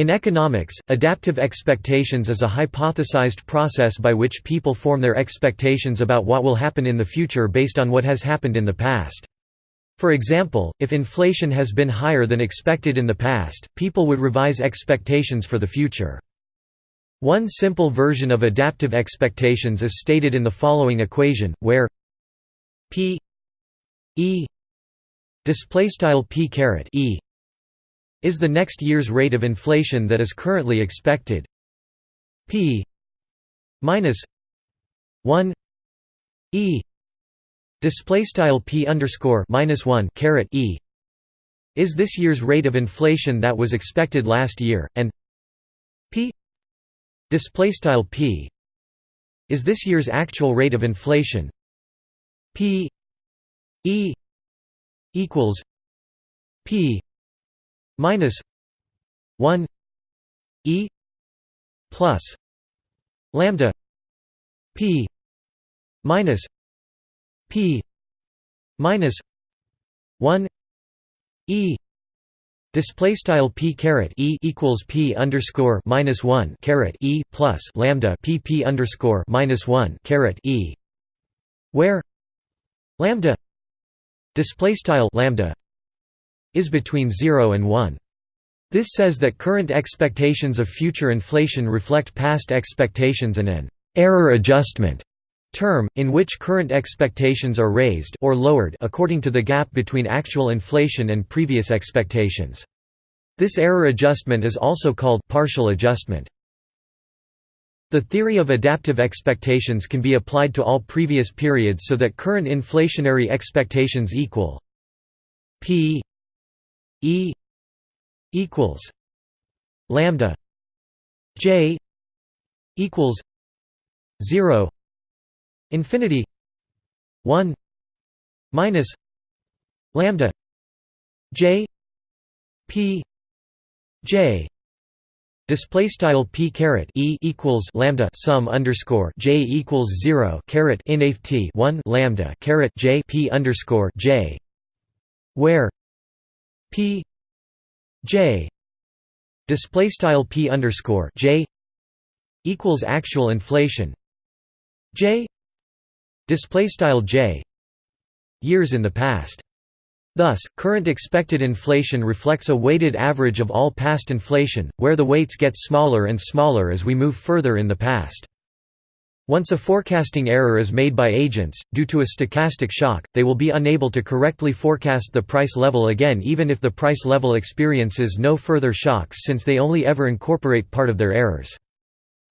In economics, adaptive expectations is a hypothesized process by which people form their expectations about what will happen in the future based on what has happened in the past. For example, if inflation has been higher than expected in the past, people would revise expectations for the future. One simple version of adaptive expectations is stated in the following equation, where p e p caret e is the next year's rate of inflation that is currently expected. P minus 1 e display style p underscore minus 1 caret e is this year's rate of inflation that was expected last year and p display style p is this year's actual rate of inflation. P e equals p minus 1 e plus lambda p minus p minus 1 e Display style p caret e equals p underscore minus one caret e plus lambda p p underscore minus one caret e, where lambda display style lambda is between zero and one. This says that current expectations of future inflation reflect past expectations and an error adjustment term, in which current expectations are raised or lowered according to the gap between actual inflation and previous expectations. This error adjustment is also called partial adjustment. The theory of adaptive expectations can be applied to all previous periods so that current inflationary expectations equal p e equals lambda j equals 0 infinity 1 minus lambda j p j display style p caret e equals lambda sum underscore j equals 0 caret t 1 lambda caret j p underscore j where p j display style p underscore j equals actual inflation j display style j years in the past. Thus, current expected inflation reflects a weighted average of all past inflation, where the weights get smaller and smaller as we move further in the past. Once a forecasting error is made by agents, due to a stochastic shock, they will be unable to correctly forecast the price level again even if the price level experiences no further shocks since they only ever incorporate part of their errors.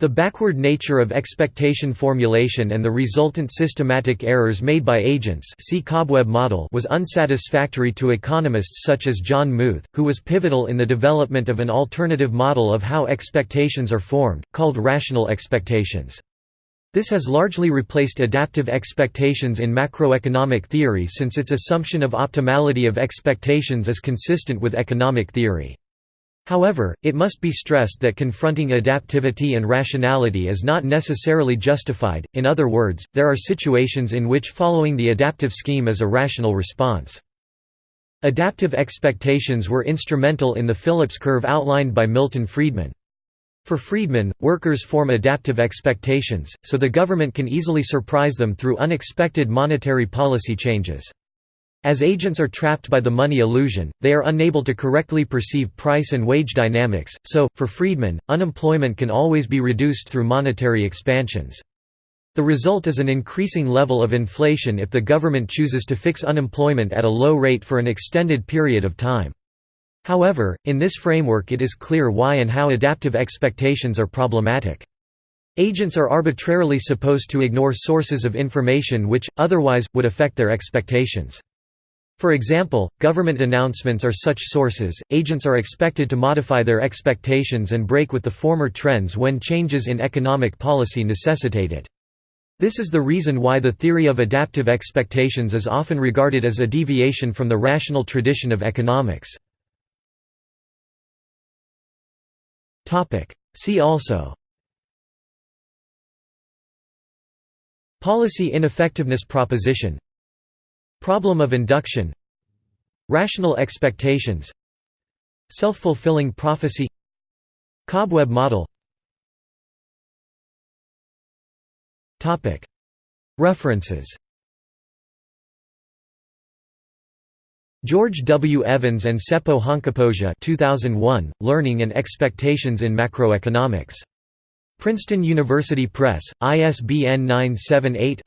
The backward nature of expectation formulation and the resultant systematic errors made by agents see cobweb model was unsatisfactory to economists such as John Muth, who was pivotal in the development of an alternative model of how expectations are formed, called rational expectations. This has largely replaced adaptive expectations in macroeconomic theory since its assumption of optimality of expectations is consistent with economic theory. However, it must be stressed that confronting adaptivity and rationality is not necessarily justified, in other words, there are situations in which following the adaptive scheme is a rational response. Adaptive expectations were instrumental in the Phillips curve outlined by Milton Friedman. For Friedman, workers form adaptive expectations, so the government can easily surprise them through unexpected monetary policy changes. As agents are trapped by the money illusion, they are unable to correctly perceive price and wage dynamics, so, for Friedman, unemployment can always be reduced through monetary expansions. The result is an increasing level of inflation if the government chooses to fix unemployment at a low rate for an extended period of time. However, in this framework it is clear why and how adaptive expectations are problematic. Agents are arbitrarily supposed to ignore sources of information which, otherwise, would affect their expectations. For example, government announcements are such sources, agents are expected to modify their expectations and break with the former trends when changes in economic policy necessitate it. This is the reason why the theory of adaptive expectations is often regarded as a deviation from the rational tradition of economics. See also. Policy ineffectiveness proposition. Problem of induction. Rational expectations. Self-fulfilling prophecy. Cobweb model. References George W. Evans and Seppo Honkapohja 2001, Learning and Expectations in Macroeconomics. Princeton University Press, ISBN 978